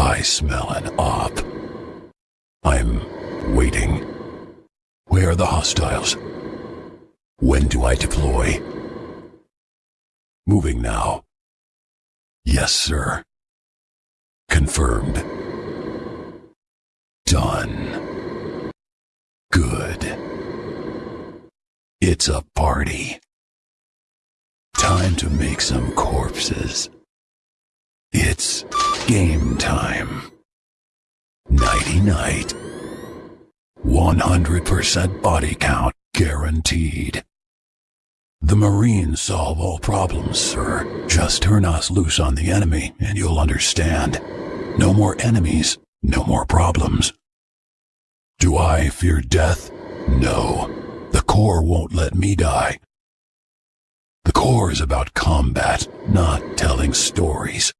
I smell an op. I'm waiting. Where are the hostiles? When do I deploy? Moving now. Yes, sir. Confirmed. Done. Good. It's a party. Time to make some corpses. Game time. Nighty night. 100% body count guaranteed. The Marines solve all problems, sir. Just turn us loose on the enemy and you'll understand. No more enemies, no more problems. Do I fear death? No. The Corps won't let me die. The Corps is about combat, not telling stories.